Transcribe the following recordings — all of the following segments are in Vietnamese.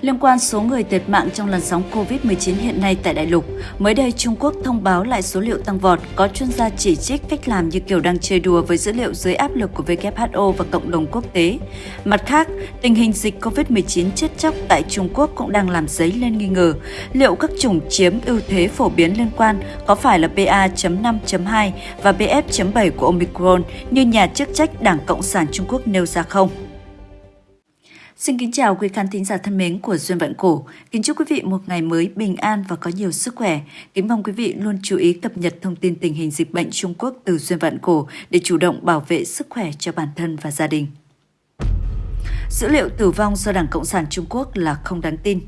Liên quan số người thiệt mạng trong làn sóng COVID-19 hiện nay tại đại lục, mới đây Trung Quốc thông báo lại số liệu tăng vọt, có chuyên gia chỉ trích cách làm như kiểu đang chơi đùa với dữ liệu dưới áp lực của WHO và cộng đồng quốc tế. Mặt khác, tình hình dịch COVID-19 chết chóc tại Trung Quốc cũng đang làm dấy lên nghi ngờ liệu các chủng chiếm ưu thế phổ biến liên quan có phải là BA.5.2 và BF.7 của Omicron như nhà chức trách Đảng Cộng sản Trung Quốc nêu ra không. Xin kính chào quý khán thính giả thân mến của Duyên Vận Cổ. Kính chúc quý vị một ngày mới bình an và có nhiều sức khỏe. Kính mong quý vị luôn chú ý cập nhật thông tin tình hình dịch bệnh Trung Quốc từ Duyên Vận Cổ để chủ động bảo vệ sức khỏe cho bản thân và gia đình. Dữ liệu tử vong do Đảng Cộng sản Trung Quốc là không đáng tin.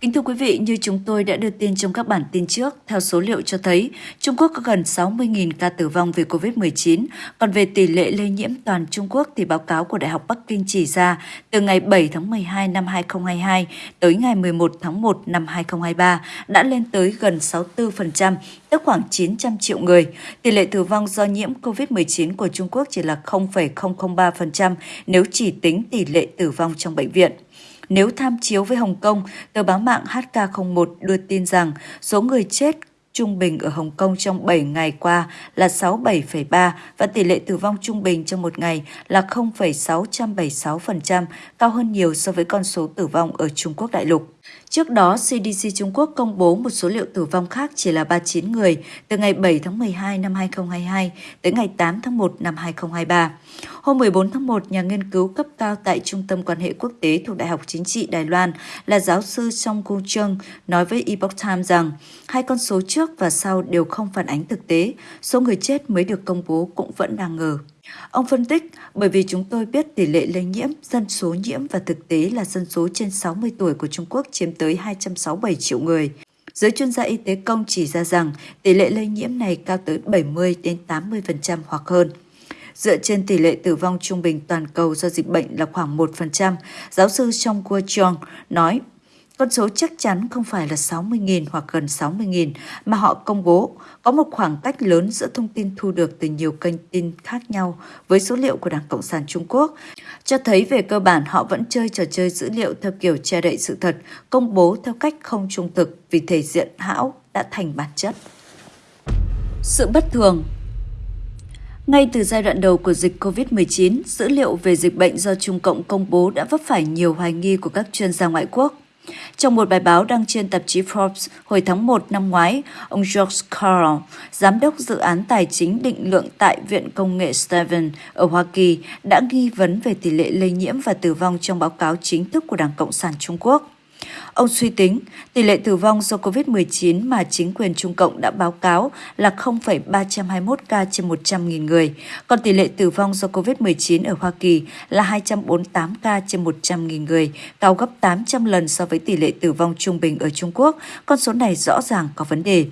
Kính thưa quý vị, như chúng tôi đã đưa tin trong các bản tin trước, theo số liệu cho thấy, Trung Quốc có gần 60.000 ca tử vong vì COVID-19, còn về tỷ lệ lây nhiễm toàn Trung Quốc thì báo cáo của Đại học Bắc Kinh chỉ ra từ ngày 7 tháng 12 năm 2022 tới ngày 11 tháng 1 năm 2023 đã lên tới gần 64%, tức khoảng 900 triệu người. Tỷ lệ tử vong do nhiễm COVID-19 của Trung Quốc chỉ là 0,003% nếu chỉ tính tỷ lệ tử vong trong bệnh viện. Nếu tham chiếu với Hồng Kông, tờ báo mạng HK01 đưa tin rằng số người chết trung bình ở Hồng Kông trong 7 ngày qua là 67,3 và tỷ lệ tử vong trung bình trong một ngày là 0,676%, cao hơn nhiều so với con số tử vong ở Trung Quốc đại lục. Trước đó, CDC Trung Quốc công bố một số liệu tử vong khác chỉ là 39 người từ ngày 7 tháng 12 năm 2022 tới ngày 8 tháng 1 năm 2023. Hôm 14 tháng 1, nhà nghiên cứu cấp cao tại Trung tâm quan hệ quốc tế thuộc Đại học Chính trị Đài Loan là giáo sư Song Gu Chung nói với Epoch Times rằng hai con số trước và sau đều không phản ánh thực tế, số người chết mới được công bố cũng vẫn đang ngờ. Ông phân tích, bởi vì chúng tôi biết tỷ lệ lây nhiễm, dân số nhiễm và thực tế là dân số trên 60 tuổi của Trung Quốc chiếm tới 267 triệu người. Giới chuyên gia y tế công chỉ ra rằng tỷ lệ lây nhiễm này cao tới 70 đến 80% hoặc hơn. Dựa trên tỷ lệ tử vong trung bình toàn cầu do dịch bệnh là khoảng 1%, giáo sư Chong Kuo Chong nói con số chắc chắn không phải là 60.000 hoặc gần 60.000 mà họ công bố. Có một khoảng cách lớn giữa thông tin thu được từ nhiều kênh tin khác nhau với số liệu của Đảng Cộng sản Trung Quốc, cho thấy về cơ bản họ vẫn chơi trò chơi dữ liệu theo kiểu che đậy sự thật, công bố theo cách không trung thực vì thể diện hão đã thành bản chất. Sự bất thường ngay từ giai đoạn đầu của dịch COVID-19, dữ liệu về dịch bệnh do Trung Cộng công bố đã vấp phải nhiều hoài nghi của các chuyên gia ngoại quốc. Trong một bài báo đăng trên tạp chí Forbes hồi tháng 1 năm ngoái, ông George Carl, giám đốc dự án tài chính định lượng tại Viện Công nghệ Stephen ở Hoa Kỳ, đã nghi vấn về tỷ lệ lây nhiễm và tử vong trong báo cáo chính thức của Đảng Cộng sản Trung Quốc. Ông suy tính, tỷ lệ tử vong do COVID-19 mà chính quyền Trung Cộng đã báo cáo là 0,321 ca trên 100.000 người, còn tỷ lệ tử vong do COVID-19 ở Hoa Kỳ là 248 ca trên 100.000 người, cao gấp 800 lần so với tỷ lệ tử vong trung bình ở Trung Quốc. Con số này rõ ràng có vấn đề.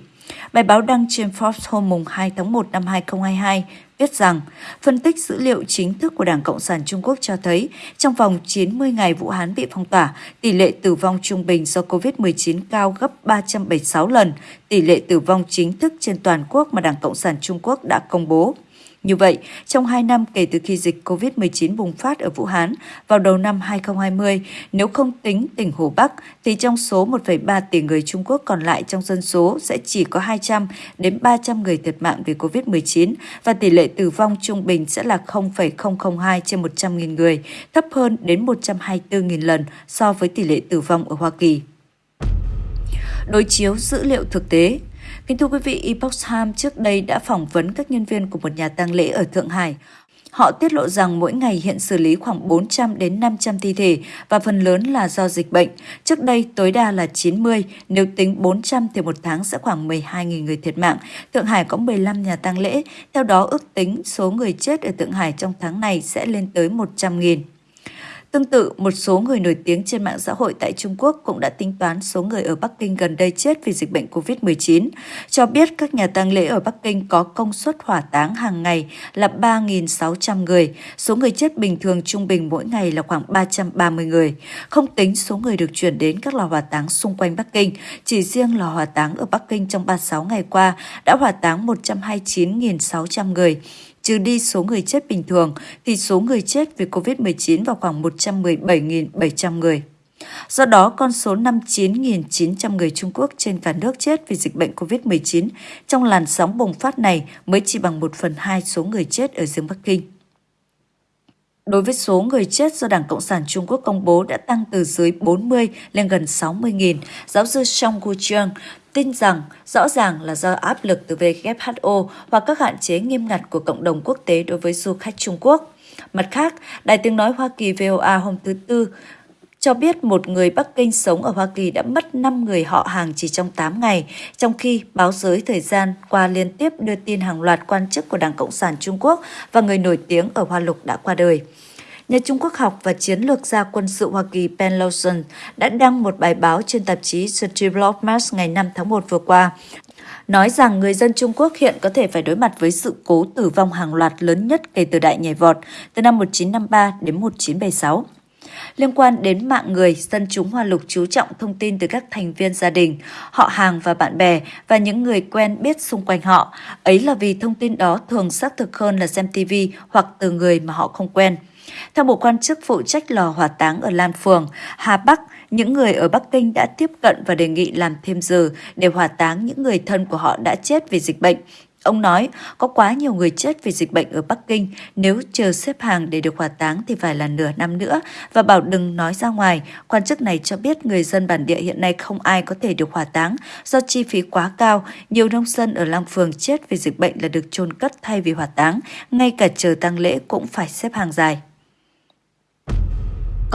Bài báo đăng trên Forbes hôm 2 tháng 1 năm 2022 viết rằng phân tích dữ liệu chính thức của Đảng Cộng sản Trung Quốc cho thấy trong vòng 90 ngày Vũ Hán bị phong tỏa, tỷ lệ tử vong trung bình do COVID-19 cao gấp 376 lần tỷ lệ tử vong chính thức trên toàn quốc mà Đảng Cộng sản Trung Quốc đã công bố. Như vậy, trong 2 năm kể từ khi dịch COVID-19 bùng phát ở Vũ Hán vào đầu năm 2020, nếu không tính tỉnh Hồ Bắc, thì trong số 1,3 tỷ người Trung Quốc còn lại trong dân số sẽ chỉ có 200 đến 300 người thiệt mạng vì COVID-19 và tỷ lệ tử vong trung bình sẽ là 0,002 trên 100.000 người, thấp hơn đến 124.000 lần so với tỷ lệ tử vong ở Hoa Kỳ. Đối chiếu dữ liệu thực tế Kính thưa quý vị, Epoch Times trước đây đã phỏng vấn các nhân viên của một nhà tang lễ ở Thượng Hải. Họ tiết lộ rằng mỗi ngày hiện xử lý khoảng 400 đến 500 thi thể và phần lớn là do dịch bệnh. Trước đây tối đa là 90, nếu tính 400 thì một tháng sẽ khoảng 12.000 người thiệt mạng. Thượng Hải có 15 nhà tang lễ, theo đó ước tính số người chết ở Thượng Hải trong tháng này sẽ lên tới 100.000. Tương tự, một số người nổi tiếng trên mạng xã hội tại Trung Quốc cũng đã tính toán số người ở Bắc Kinh gần đây chết vì dịch bệnh COVID-19, cho biết các nhà tang lễ ở Bắc Kinh có công suất hỏa táng hàng ngày là 3.600 người, số người chết bình thường trung bình mỗi ngày là khoảng 330 người. Không tính số người được chuyển đến các lò hỏa táng xung quanh Bắc Kinh, chỉ riêng lò hỏa táng ở Bắc Kinh trong 36 ngày qua đã hỏa táng 129.600 người, trừ đi số người chết bình thường, thì số người chết vì COVID-19 vào khoảng 117.700 người. Do đó, con số 59.900 người Trung Quốc trên cả nước chết vì dịch bệnh COVID-19 trong làn sóng bùng phát này mới chỉ bằng 1 phần 2 số người chết ở riêng Bắc Kinh. Đối với số người chết do Đảng Cộng sản Trung Quốc công bố đã tăng từ dưới 40 lên gần 60.000, giáo sư Song Gujiang tin rằng rõ ràng là do áp lực từ WHO hoặc các hạn chế nghiêm ngặt của cộng đồng quốc tế đối với du khách Trung Quốc. Mặt khác, Đài tiếng nói Hoa Kỳ VOA hôm thứ Tư cho biết một người Bắc Kinh sống ở Hoa Kỳ đã mất 5 người họ hàng chỉ trong 8 ngày, trong khi báo giới thời gian qua liên tiếp đưa tin hàng loạt quan chức của Đảng Cộng sản Trung Quốc và người nổi tiếng ở Hoa Lục đã qua đời. Nhà Trung Quốc học và chiến lược gia quân sự Hoa Kỳ Ben Lawson đã đăng một bài báo trên tạp chí The Diplomat ngày 5 tháng 1 vừa qua, nói rằng người dân Trung Quốc hiện có thể phải đối mặt với sự cố tử vong hàng loạt lớn nhất kể từ đại nhảy vọt từ năm 1953 đến 1976. Liên quan đến mạng người, dân chúng Hoa Lục chú trọng thông tin từ các thành viên gia đình, họ hàng và bạn bè và những người quen biết xung quanh họ. Ấy là vì thông tin đó thường xác thực hơn là xem TV hoặc từ người mà họ không quen. Theo một quan chức phụ trách lò hỏa táng ở Lan Phường, Hà Bắc, những người ở Bắc Kinh đã tiếp cận và đề nghị làm thêm giờ để hỏa táng những người thân của họ đã chết vì dịch bệnh. Ông nói, có quá nhiều người chết vì dịch bệnh ở Bắc Kinh, nếu chờ xếp hàng để được hỏa táng thì phải là nửa năm nữa, và bảo đừng nói ra ngoài. Quan chức này cho biết người dân bản địa hiện nay không ai có thể được hỏa táng do chi phí quá cao. Nhiều nông dân ở Lăng Phường chết vì dịch bệnh là được chôn cất thay vì hỏa táng, ngay cả chờ tang lễ cũng phải xếp hàng dài.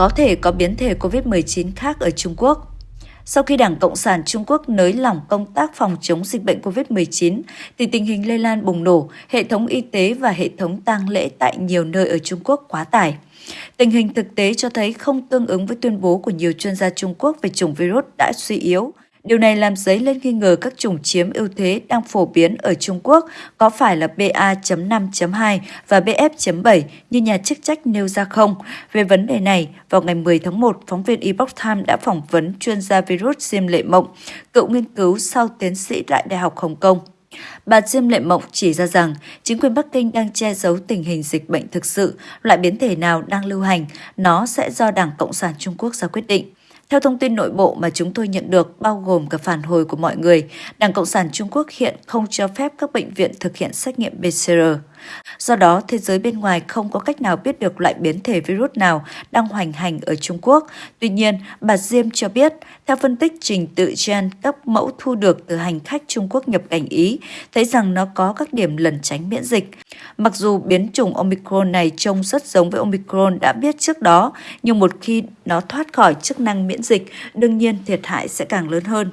Có thể có biến thể COVID-19 khác ở Trung Quốc. Sau khi Đảng Cộng sản Trung Quốc nới lỏng công tác phòng chống dịch bệnh COVID-19, thì tình hình lây lan bùng nổ, hệ thống y tế và hệ thống tang lễ tại nhiều nơi ở Trung Quốc quá tải. Tình hình thực tế cho thấy không tương ứng với tuyên bố của nhiều chuyên gia Trung Quốc về chủng virus đã suy yếu, Điều này làm dấy lên nghi ngờ các chủng chiếm ưu thế đang phổ biến ở Trung Quốc có phải là BA.5.2 và BF.7 như nhà chức trách nêu ra không? Về vấn đề này, vào ngày 10 tháng 1, phóng viên Epoch Times đã phỏng vấn chuyên gia virus Diêm Lệ Mộng, cựu nghiên cứu sau tiến sĩ tại Đại học Hồng Kông. Bà Diêm Lệ Mộng chỉ ra rằng chính quyền Bắc Kinh đang che giấu tình hình dịch bệnh thực sự, loại biến thể nào đang lưu hành, nó sẽ do Đảng Cộng sản Trung Quốc ra quyết định. Theo thông tin nội bộ mà chúng tôi nhận được, bao gồm cả phản hồi của mọi người, Đảng Cộng sản Trung Quốc hiện không cho phép các bệnh viện thực hiện xét nghiệm PCR. Do đó, thế giới bên ngoài không có cách nào biết được loại biến thể virus nào đang hoành hành ở Trung Quốc. Tuy nhiên, bà Diêm cho biết, theo phân tích trình tự gen các mẫu thu được từ hành khách Trung Quốc nhập cảnh Ý, thấy rằng nó có các điểm lẩn tránh miễn dịch. Mặc dù biến chủng Omicron này trông rất giống với Omicron đã biết trước đó, nhưng một khi nó thoát khỏi chức năng miễn dịch, đương nhiên thiệt hại sẽ càng lớn hơn.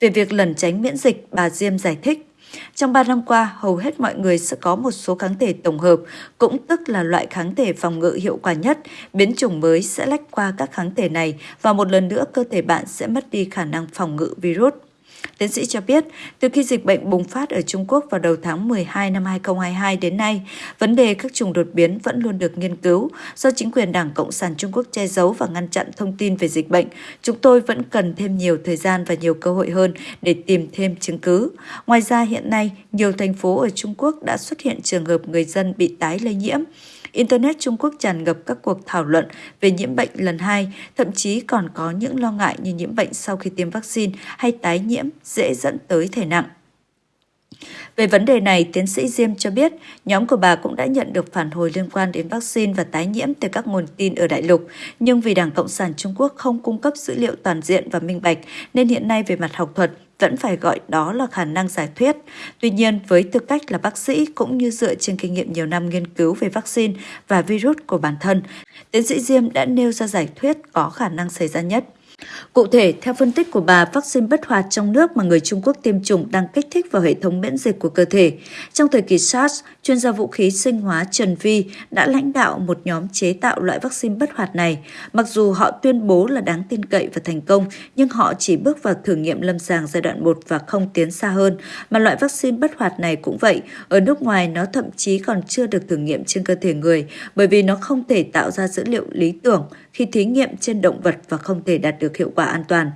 Về việc lẩn tránh miễn dịch, bà Diêm giải thích, trong 3 năm qua, hầu hết mọi người sẽ có một số kháng thể tổng hợp, cũng tức là loại kháng thể phòng ngự hiệu quả nhất. Biến chủng mới sẽ lách qua các kháng thể này và một lần nữa cơ thể bạn sẽ mất đi khả năng phòng ngự virus. Tiến sĩ cho biết, từ khi dịch bệnh bùng phát ở Trung Quốc vào đầu tháng 12 năm 2022 đến nay, vấn đề các chủng đột biến vẫn luôn được nghiên cứu. Do chính quyền Đảng Cộng sản Trung Quốc che giấu và ngăn chặn thông tin về dịch bệnh, chúng tôi vẫn cần thêm nhiều thời gian và nhiều cơ hội hơn để tìm thêm chứng cứ. Ngoài ra, hiện nay, nhiều thành phố ở Trung Quốc đã xuất hiện trường hợp người dân bị tái lây nhiễm. Internet Trung Quốc tràn ngập các cuộc thảo luận về nhiễm bệnh lần hai, thậm chí còn có những lo ngại như nhiễm bệnh sau khi tiêm vaccine hay tái nhiễm dễ dẫn tới thể nặng. Về vấn đề này, tiến sĩ Diêm cho biết nhóm của bà cũng đã nhận được phản hồi liên quan đến vaccine và tái nhiễm từ các nguồn tin ở đại lục, nhưng vì Đảng Cộng sản Trung Quốc không cung cấp dữ liệu toàn diện và minh bạch, nên hiện nay về mặt học thuật, vẫn phải gọi đó là khả năng giải thuyết. Tuy nhiên, với tư cách là bác sĩ cũng như dựa trên kinh nghiệm nhiều năm nghiên cứu về vaccine và virus của bản thân, tiến sĩ Diêm đã nêu ra giải thuyết có khả năng xảy ra nhất. Cụ thể, theo phân tích của bà, vaccine bất hoạt trong nước mà người Trung Quốc tiêm chủng đang kích thích vào hệ thống miễn dịch của cơ thể. Trong thời kỳ SARS, chuyên gia vũ khí sinh hóa Trần Vi đã lãnh đạo một nhóm chế tạo loại vaccine bất hoạt này. Mặc dù họ tuyên bố là đáng tin cậy và thành công, nhưng họ chỉ bước vào thử nghiệm lâm sàng giai đoạn 1 và không tiến xa hơn. Mà loại vaccine bất hoạt này cũng vậy, ở nước ngoài nó thậm chí còn chưa được thử nghiệm trên cơ thể người bởi vì nó không thể tạo ra dữ liệu lý tưởng khi thí nghiệm trên động vật và không thể đạt được được hiệu quả an toàn.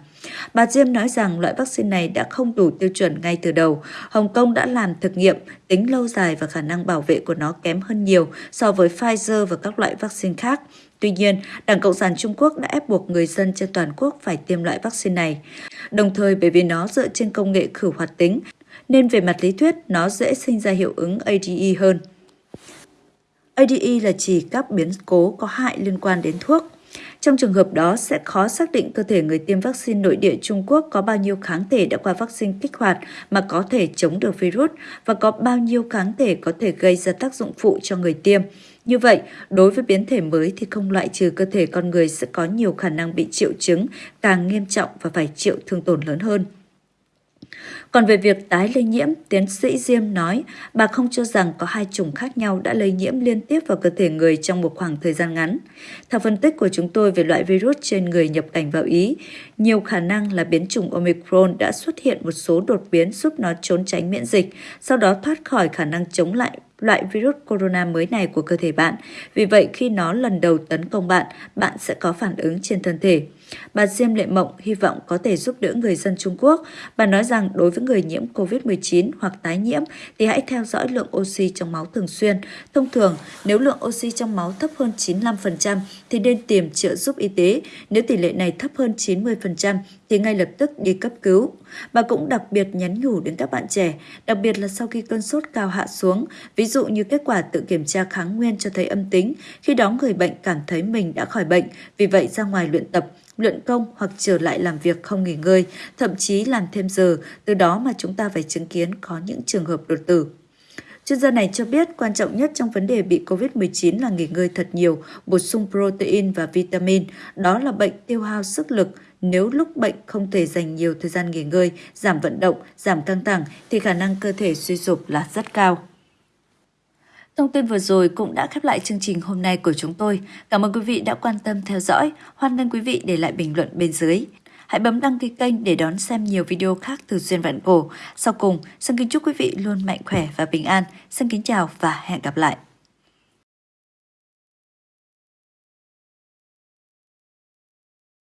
Bà Diêm nói rằng loại vaccine này đã không đủ tiêu chuẩn ngay từ đầu. Hồng Kông đã làm thực nghiệm, tính lâu dài và khả năng bảo vệ của nó kém hơn nhiều so với Pfizer và các loại vaccine khác. Tuy nhiên, Đảng Cộng sản Trung Quốc đã ép buộc người dân trên toàn quốc phải tiêm loại vaccine này. Đồng thời bởi vì nó dựa trên công nghệ khử hoạt tính, nên về mặt lý thuyết nó dễ sinh ra hiệu ứng ADE hơn. ADE là chỉ các biến cố có hại liên quan đến thuốc. Trong trường hợp đó sẽ khó xác định cơ thể người tiêm vaccine nội địa Trung Quốc có bao nhiêu kháng thể đã qua vaccine kích hoạt mà có thể chống được virus và có bao nhiêu kháng thể có thể gây ra tác dụng phụ cho người tiêm. Như vậy, đối với biến thể mới thì không loại trừ cơ thể con người sẽ có nhiều khả năng bị triệu chứng càng nghiêm trọng và phải chịu thương tổn lớn hơn. Còn về việc tái lây nhiễm, tiến sĩ Diêm nói bà không cho rằng có hai chủng khác nhau đã lây nhiễm liên tiếp vào cơ thể người trong một khoảng thời gian ngắn. Theo phân tích của chúng tôi về loại virus trên người nhập cảnh vào Ý, nhiều khả năng là biến chủng Omicron đã xuất hiện một số đột biến giúp nó trốn tránh miễn dịch, sau đó thoát khỏi khả năng chống lại loại virus corona mới này của cơ thể bạn. Vì vậy, khi nó lần đầu tấn công bạn, bạn sẽ có phản ứng trên thân thể. Bà Diêm Lệ Mộng hy vọng có thể giúp đỡ người dân Trung Quốc. Bà nói rằng đối với người nhiễm COVID-19 hoặc tái nhiễm thì hãy theo dõi lượng oxy trong máu thường xuyên. Thông thường, nếu lượng oxy trong máu thấp hơn 95% thì nên tìm trợ giúp y tế. Nếu tỷ lệ này thấp hơn 90% thì ngay lập tức đi cấp cứu. Bà cũng đặc biệt nhắn nhủ đến các bạn trẻ, đặc biệt là sau khi cơn sốt cao hạ xuống, ví dụ như kết quả tự kiểm tra kháng nguyên cho thấy âm tính, khi đó người bệnh cảm thấy mình đã khỏi bệnh, vì vậy ra ngoài luyện tập, luyện công hoặc trở lại làm việc không nghỉ ngơi, thậm chí làm thêm giờ, từ đó mà chúng ta phải chứng kiến có những trường hợp đột tử. Chuyên gia này cho biết quan trọng nhất trong vấn đề bị COVID-19 là nghỉ ngơi thật nhiều, bổ sung protein và vitamin. Đó là bệnh tiêu hao sức lực. Nếu lúc bệnh không thể dành nhiều thời gian nghỉ ngơi, giảm vận động, giảm căng thẳng thì khả năng cơ thể suy sụp là rất cao. Thông tin vừa rồi cũng đã khép lại chương trình hôm nay của chúng tôi. Cảm ơn quý vị đã quan tâm theo dõi. Hoan nghênh quý vị để lại bình luận bên dưới. Hãy bấm đăng ký kênh để đón xem nhiều video khác từ Duyên Vạn Cổ. Sau cùng, xin kính chúc quý vị luôn mạnh khỏe và bình an. Xin kính chào và hẹn gặp lại.